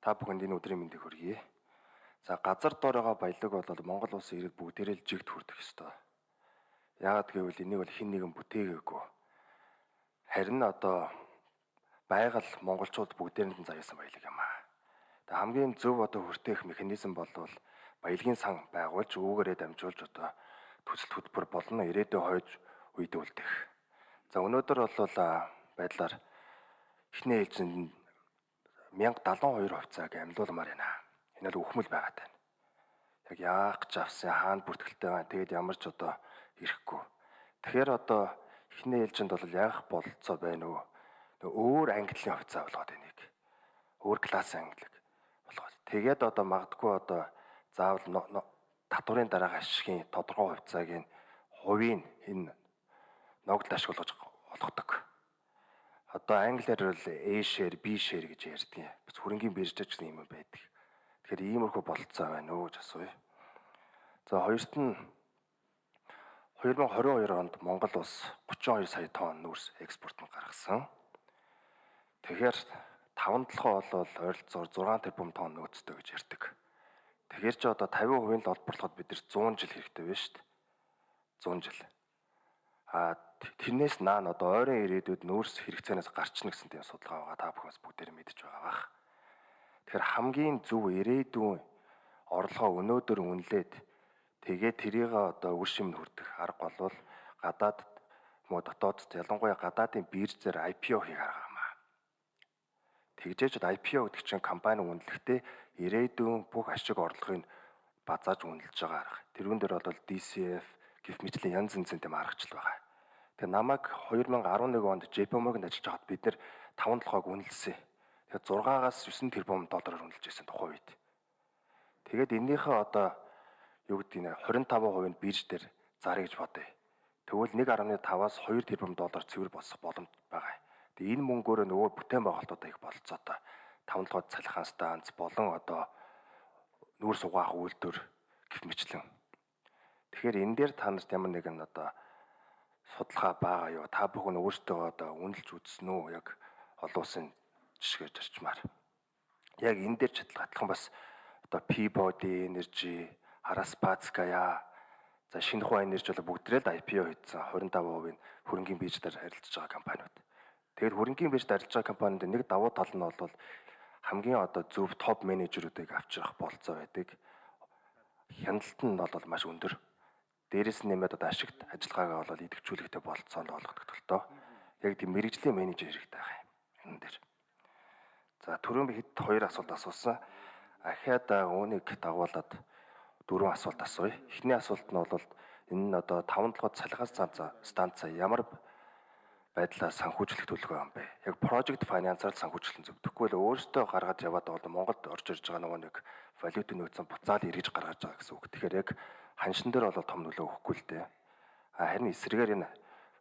Та бүхэнд энэ өдрийн мэндийг хүргэе. За газар доороо баялаг бол Монгол улсын иргэд бүгдээрээ л жигт хүрдэх ёстой. Яагаад гэвэл энийг бол хэн нэгэн бүтээгээгүй. Харин одоо байгаль монголчууд бүгдээрэнд нь заяасан баялаг юм аа. Тэгээ хамгийн зөв одоо хүртээх механизм бол баялагын сан байгуулж өвгөрөө дамжуулж одоо төсөл хөтөлбөр болно ирээдүйн хойж үйдүүлдэг. За өнөөдөр бол байдлаар эхний ээлжинд 1072 хувьцааг амьлуулмаар байна. Энэ бол үхмэл байгаад байна. Яг яах гэж авсан хаана бүртгэлтэй байна. Тэгээд ямар ч одоо ирэхгүй. Тэгэхээр одоо эхний ээлжинд бол яах бололцоо байна уу? Өөр ангиллын хувьцаа болгоод энийг. Өөр классын ангиллыг болгоод. Тэгээд одоо магадгүй одоо заавал татварын дараах ашигын тодорхой хувьцааг нь хувийн энэ ногдол ашиглаж олгодог. Одоо англиар бол A share, B share гэж ярьдаг. Бас хөрөнгөний бирж гэсэн юм байдаг. Тэгэхээр иймэрхүү бололцоо байна уу гэж асууя. За хоёрт нь 2022 онд Монгол улс 32 сая тонн нүүрс экспорт нь гаргасан. Тэгэхээр 5 толгой бол ойролцоогоор 6 тэрбум тонн нөөцтэй гэж ярьдаг. Тэгэхээр ч одоо 50% л олборлоход бид нар 100 жил хэрэгтэй байна шүү дээ. 100 жил. А тэрнээс наан одоо ойрын ирээдүйд нөөц хэрэгцээнээс гарчна гэсэн тийм судалгаа байгаа. Та бүхнээс бүгдээр мэдж байгаа бах. Тэгэхээр хамгийн зөв ирээдүйн орлогоо өнөөдөр үнэлээд тэгээд тэрийг одоо үр шимд хүртэх арга болвол гадаад муу дотоодд ялангуяа гадаадын биржээр IPO хийх арга юмаа. Тэгжээж IPO гэдэг чинь компани үнэлэхдээ ирээдүйн бүх ашиг орлогыг базааж үнэлж байгаа арга. Тэрүүн дээр бол DCF гих мэтлийн янз янзын тийм аргачлал байгаа. Тэгээ намайг 2011 онд JP Morgan ажиллаж байхад бид нэр 5 толгойг үнэлсэн. Тэгээ 6-аас 9 тэрбум доллараар үнэлж байсан тухайн үед. Тэгээд эннийхээ одоо юу гэдэг нь 25% нь бирж дээр зарыг гэж бодъё. Тэгвэл 1.5-аас 2 тэрбум доллар цэвэр босох боломж байгаа. Тэгээ энэ мөнгөөр нөгөө бүтээн байгуулалтуудаа их болцоотой 5 толгойд цалихаан станц болон одоо нүүр сугаах үйлдвэр гэх мэтлэн. Тэгэхээр энэ дээр та нарт ямар нэгэн одоо судалгаа байгаа юу? Та бүхэн өөрсдөө одоо үнэлж үзсэн үү? Яг олон улсын жишгээр зарчмаар. Яг энэ дээр чадлагатлан бас одоо Peabody Energy, Araspatskaya за Шинхua Energy бол бүгдрээ л IPO хийсэн 25% нь хөрөнгөний биржээр харилцаж байгаа компаниуд. Тэгэхээр хөрөнгөний биржид харилцаж байгаа компанид нэг давуу тал нь бол хамгийн одоо зөв топ менежерүүдийг авчрах болцоо байдаг. Хяналт нь бол маш өндөр. Дээрээс нь нэмээд одоо ашигт ажиллагаагаа бол идэвхжүүлэхтэй болцоонд олгодог төлтөө. Яг тийм мэрэгжлийн менежер хэрэгтэй байгаа юм энэ дээр. За түрүүн би хэд хоёр асуулт асуусан. Ахиад үүнийг дагуулад дөрвөн асуулт асууя. Эхний асуулт нь бол энэ нь одоо 5 толгойд цалгаас станц ямар байдлаар санхүүжлэх төлөвлөгөө юм бэ? Яг project finance-аар санхүүжлэх зөв. Тэгвэл өөрөөсөө гаргаж яваад бол Монголд орж ирж байгаа нөгөө нэг валютын нөөцийн буцаал эргэж гаргаж байгаа гэсэн үг. Тэгэхээр яг ханшин дээр бол том нөлөө өгөхгүй л дээ. Харин эсрэгээр энэ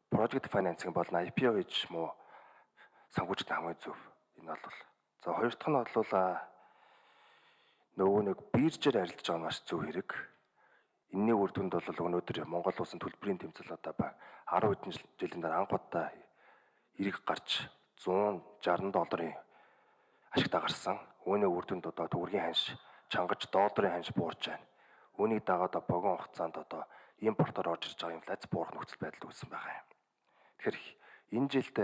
project financing бол IPO гэж муу санхүүжлэх хамгийн зөв. Энэ бол за хоёр дахь нь бол нөгөө нэг биржээр арилж байгаа маш зөв хэрэг. Энэний үр дүнд бол өнөөдөр Монгол улсын төлбөрийн тэмцэл одоо ба 10 хэдэн жилийн дараа анхудаа эрэг гарч 160 долларын ашигтаа гарсан. Үүний үр дүнд одоо төгрөгийн ханш чангаж долларын ханш буурж байна. Үүнийг дагаад богино хугацаанд одоо импортоор орж ирж байгаа инфляц буурах нөхцөл байдал үүссэн байгаа юм. Тэгэхээр энэ жилд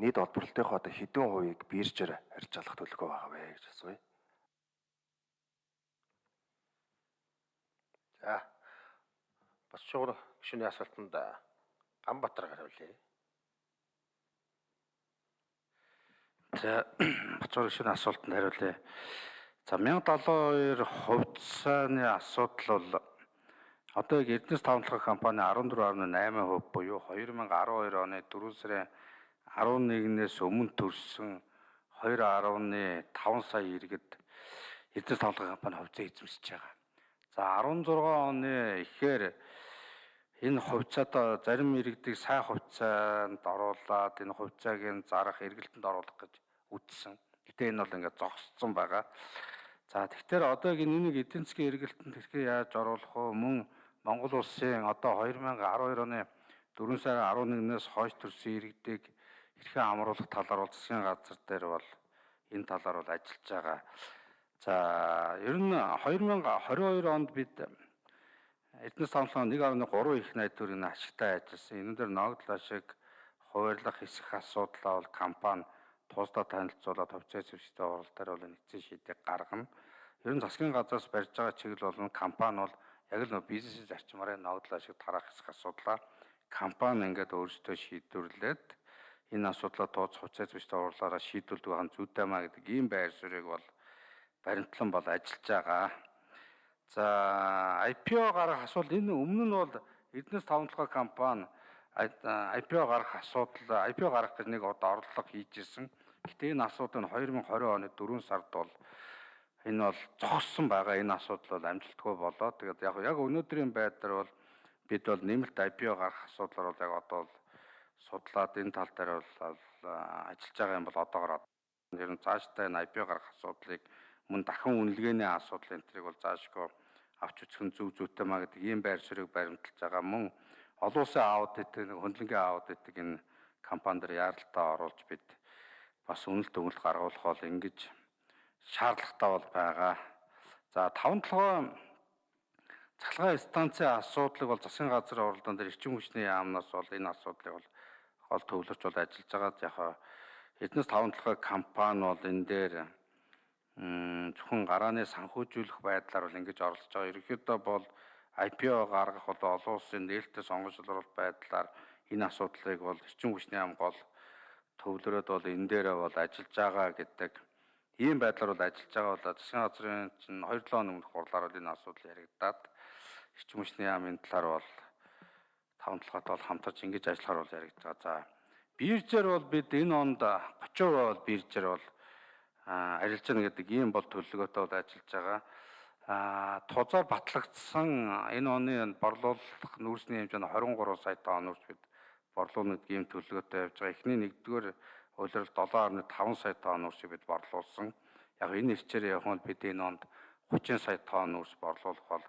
нийт олборлолтынхоо одоо хэдэн хувийг биржээр арьж алах төлөвлөгөө байгаа вэ гэж асууя. За. Бас шугар гишүүний асуултанд Ганбатар хариулъя. За бацуур гишүүний асуултанд хариулъя. За 1072 хувьцааны асуудал бол одоо яг Эрдэнэс тавталгах компани 14.8% буюу 2012 оны 4 сарын 11-ээс өмнө төрсэн 2.5 сая иргэд Эрдэнэс тавталгах компани хувьцаа эзэмсэж байгаа. За 16 оны ихээр энэ хувьцаатаа зарим иргэдийг сайн хувьцаанд оруулаад энэ хувьцааг нь зарах эргэлтэнд оруулах гэж үтсэн. Гэтэ энэ бол ингээд зогссон байгаа. За тэгэхээр одоо энийг эдийн засгийн эргэлтэнд хэрхэн яаж оруулах вэ? Мөн Монгол улсын одоо 2012 оны 4 сарын 11-ээс хойш төрсэн иргэдийг хэрхэн амруулах талаар бол засгийн газар дээр бол энэ талаар бол ажиллаж байгаа. За ер нь 2022 онд бид Эрдэнэс таамаглалын 1.3 их найд төгрөгийн ашигтай ажилласан. Энэ дээр ногдлоо шиг хуваарлах хэсэх асуудлаа бол компани тусдаа танилцуулаад хувьцаа зэвсэгтэй оролдоор бол нэгдсэн шийдийг гаргана. Ер нь засгийн газраас барьж байгаа чиглэл бол компани бол яг л нөө бизнесийн зарчмаараа ногдлоо шиг тарах хэсэх асуудлаа компани ингээд өөрсдөө шийдвэрлээд энэ асуудлаа тооцох хувьцаа зэвсэгтэй орлоороо шийдвэрлэдэг хан зүйтэй маа гэдэг ийм байр суурийг бол баримтлан бол ажиллаж байгаа. За IPO гарах асуудал энэ өмнө нь бол Эрдэнэс тавталгаа компани IPO гарах асуудал IPO гарах гэж нэг одоо орлого хийжсэн. Гэтэ энэ асуудал нь 2020 оны 4 сард бол энэ бол зогссон байгаа. Энэ асуудал бол амжилтгүй болоо. Тэгээд яг яг өнөөдрийн байдлаар бол бид бол нэмэлт IPO гарах асуудлаар бол яг одоо бол судлаад энэ тал дээр бол ажиллаж байгаа юм бол одоогоор ер нь цаашдаа энэ IPO гарах асуудлыг мөн дахин үнэлгээний асуудал энэ төрийг бол заашгүй авч үзэх нь зөв зүйтэй маа гэдэг ийм байр суурийг баримталж байгаа мөн олон улсын аудит хөндлөнгийн аудит энэ компанид яаралтаа оруулж бид бас үнэлт өгөлт гаргуулах бол ингэж шаардлагатай бол байгаа. За таван толгой цахилгаан станцын асуудлыг бол засгийн газрын оролдоон дээр эрчим хүчний яамнаас бол энэ асуудлыг бол гол төвлөрч бол ажиллаж байгаа. Яг эднээс таван толгой компани бол энэ дээр зөвхөн гарааны санхүүжүүлэх байдлаар бол ингэж оролцож байгаа. Ерөнхийдөө бол IPO гаргах бол олон улсын нээлттэй сонгогчлол байдлаар энэ асуудлыг бол эрчим хүчний ам гол төвлөрөөд бол энэ дээрээ бол ажиллаж байгаа гэдэг ийм байдлаар бол ажиллаж байгаа бол засгийн газрын чинь 2 7 өмнөх хурлаар бол энэ асуудал яригадаад эрчим хүчний яамын талаар бол таван талхад бол хамтарч ингэж ажиллахаар бол яригдж байгаа. За биржээр бол бид энэ онд 30% бол биржээр бол арилж гэнэ гэдэг ийм бол төлөвлөгөөтэй бол ажиллаж байгаа. А тузаар батлагдсан энэ оны борлуулах нүүрсний хэмжээ нь 23 сая тонн нүүрс бид борлуулна гэдэг ийм төлөвлөгөөтэй явж байгаа. Эхний нэгдүгээр улирал 7.5 сая тонн нүүрсийг бид борлуулсан. Яг энэ ирчээр явах нь бид энэ онд 30 сая тонн нүүрс борлуулах бол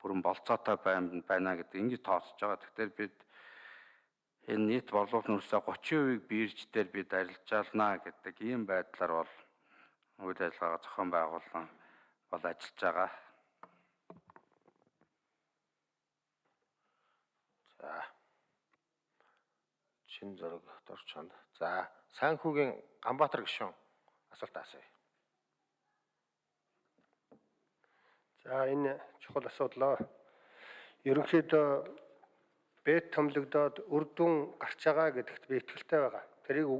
бүрэн болцоотой байна гэдэг ингэж тооцож байгаа. Тэгэхээр бид энэ нийт борлуулалт нөөцөө 30%-ийг бирж дээр бид арилжаална гэдэг ийм байдлаар бол үйл ажиллагаа зохион байгуулсан бол ажиллаж байгаа. За. Чин зураг дорчонд. За, Санхүүгийн Ганбаатар гишүүн асуулт асууя. За энэ чухал асуудлоо ерөнхийдөө бэт томлогдоод үр дүн гарч байгаа гэдэгт би итгэлтэй байгаа. Тэрийг